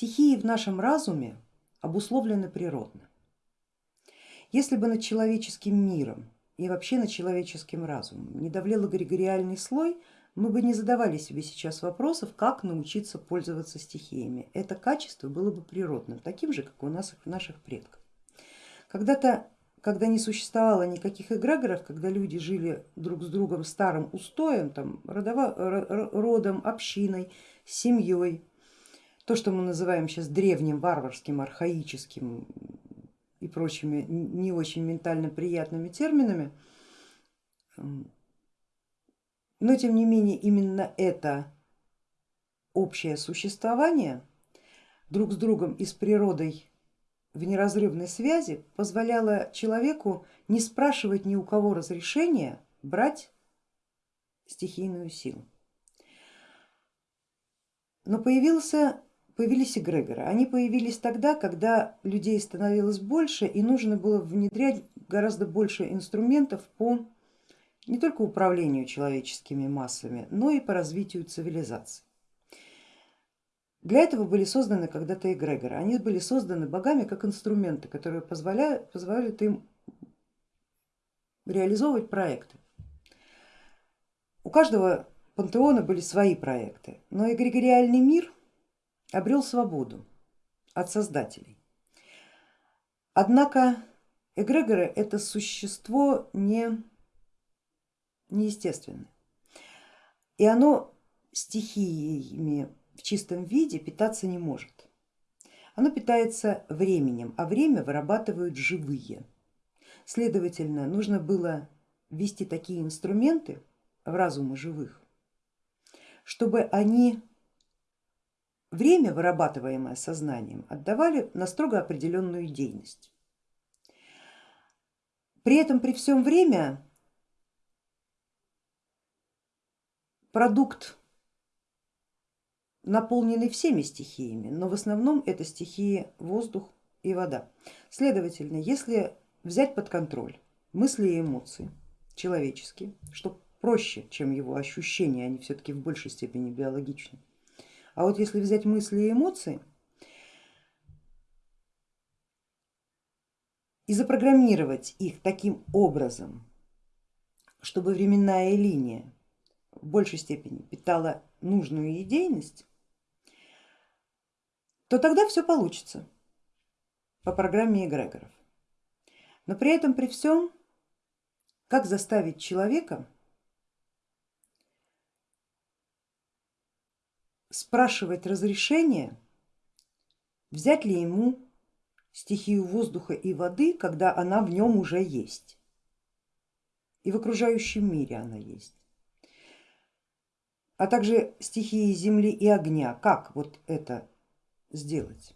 Стихии в нашем разуме обусловлены природно. Если бы над человеческим миром и вообще над человеческим разумом не давлел эгрегориальный слой, мы бы не задавали себе сейчас вопросов, как научиться пользоваться стихиями. Это качество было бы природным, таким же, как у нас наших предков. Когда-то, когда не существовало никаких эгрегоров, когда люди жили друг с другом старым устоем, там, родово, родом, общиной, семьей, то, что мы называем сейчас древним, варварским, архаическим и прочими не очень ментально приятными терминами, но тем не менее именно это общее существование друг с другом и с природой в неразрывной связи позволяло человеку не спрашивать ни у кого разрешения брать стихийную силу. Но появился, появились эгрегоры. Они появились тогда, когда людей становилось больше и нужно было внедрять гораздо больше инструментов по не только управлению человеческими массами, но и по развитию цивилизации. Для этого были созданы когда-то эгрегоры. Они были созданы богами как инструменты, которые позволяют, позволяют им реализовывать проекты. У каждого пантеона были свои проекты, но эгрегориальный мир обрел свободу от создателей. Однако эгрегоры это существо не неестественное. И оно стихиями в чистом виде питаться не может. Оно питается временем, а время вырабатывают живые. Следовательно, нужно было ввести такие инструменты в разумы живых, чтобы они время, вырабатываемое сознанием, отдавали на строго определенную деятельность. При этом при всем время продукт наполненный всеми стихиями, но в основном это стихии воздух и вода. Следовательно, если взять под контроль мысли и эмоции человеческие, что проще, чем его ощущения, они все-таки в большей степени биологичны. А вот если взять мысли и эмоции и запрограммировать их таким образом, чтобы временная линия в большей степени питала нужную идейность, то тогда все получится по программе эгрегоров. Но при этом при всем, как заставить человека спрашивать разрешение, взять ли ему стихию воздуха и воды, когда она в нем уже есть. И в окружающем мире она есть а также стихии земли и огня. Как вот это сделать?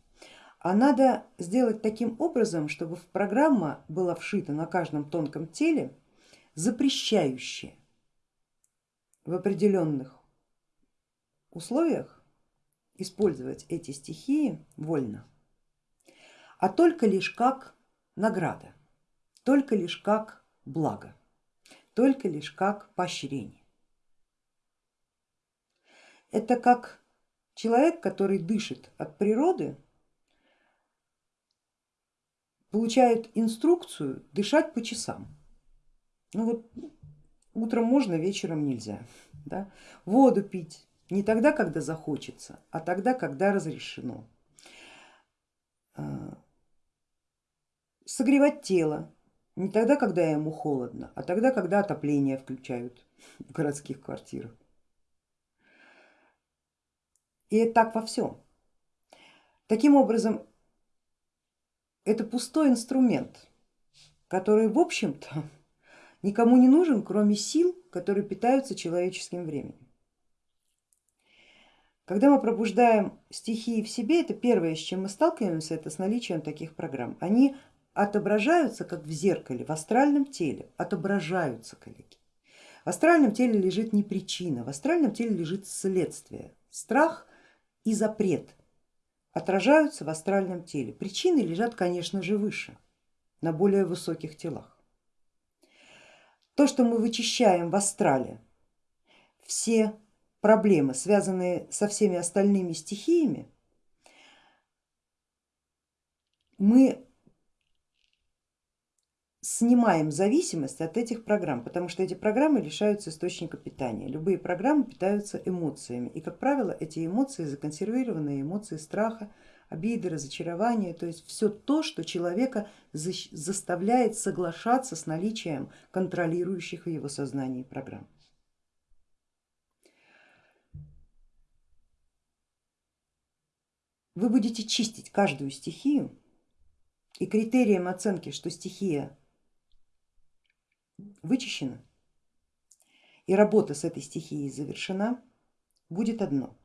А надо сделать таким образом, чтобы в программа была вшита на каждом тонком теле, запрещающая в определенных условиях использовать эти стихии вольно, а только лишь как награда, только лишь как благо, только лишь как поощрение. Это как человек, который дышит от природы, получает инструкцию дышать по часам. Ну вот утром можно, вечером нельзя. Да? Воду пить не тогда, когда захочется, а тогда, когда разрешено. А, согревать тело не тогда, когда ему холодно, а тогда, когда отопление включают в городских квартирах. И так во всем. Таким образом, это пустой инструмент, который в общем-то никому не нужен, кроме сил, которые питаются человеческим временем. Когда мы пробуждаем стихии в себе, это первое, с чем мы сталкиваемся, это с наличием таких программ. Они отображаются как в зеркале, в астральном теле, отображаются, коллеги. В астральном теле лежит не причина, в астральном теле лежит следствие. Страх и запрет отражаются в астральном теле. Причины лежат, конечно же, выше, на более высоких телах. То, что мы вычищаем в астрале, все проблемы, связанные со всеми остальными стихиями, мы снимаем зависимость от этих программ, потому что эти программы лишаются источника питания. Любые программы питаются эмоциями и, как правило, эти эмоции законсервированные эмоции страха, обиды, разочарования, то есть все то, что человека заставляет соглашаться с наличием контролирующих в его сознании программ. Вы будете чистить каждую стихию и критерием оценки, что стихия вычищена и работа с этой стихией завершена, будет одно.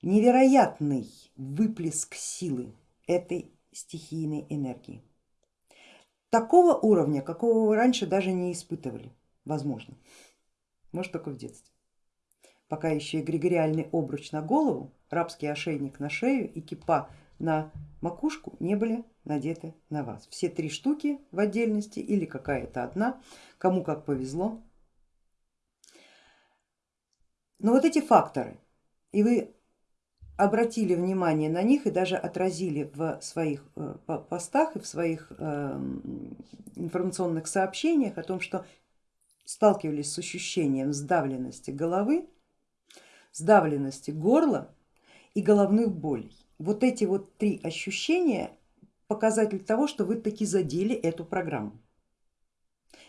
Невероятный выплеск силы этой стихийной энергии. Такого уровня, какого вы раньше даже не испытывали, возможно, может только в детстве. Пока еще эгрегориальный обруч на голову, рабский ошейник на шею и кипа на макушку не были надеты на вас. Все три штуки в отдельности или какая-то одна, кому как повезло. Но вот эти факторы, и вы обратили внимание на них и даже отразили в своих э, постах и в своих эм, информационных сообщениях о том, что сталкивались с ощущением сдавленности головы, сдавленности горла и головных болей. Вот эти вот три ощущения показатель того, что вы таки задели эту программу.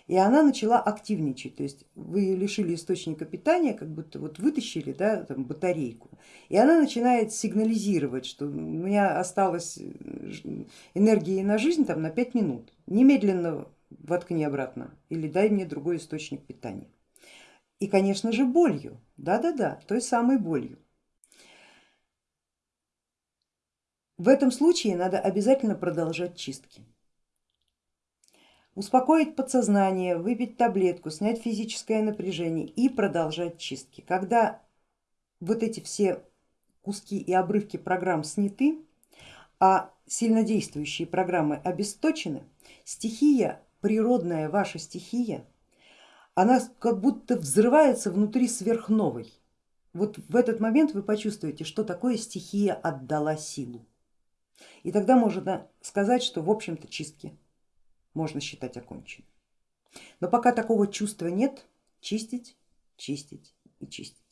И она начала активничать, то есть вы лишили источника питания, как будто вот вытащили да, там, батарейку, и она начинает сигнализировать, что у меня осталось э, энергии на жизнь там, на 5 минут, немедленно воткни обратно или дай мне другой источник питания. И конечно же болью, да-да-да, той самой болью. В этом случае надо обязательно продолжать чистки. Успокоить подсознание, выпить таблетку, снять физическое напряжение и продолжать чистки. Когда вот эти все куски и обрывки программ сняты, а сильнодействующие программы обесточены, стихия, природная ваша стихия, она как будто взрывается внутри сверхновой. Вот в этот момент вы почувствуете, что такое стихия отдала силу. И тогда можно сказать, что в общем-то чистки можно считать оконченной. Но пока такого чувства нет, чистить, чистить и чистить.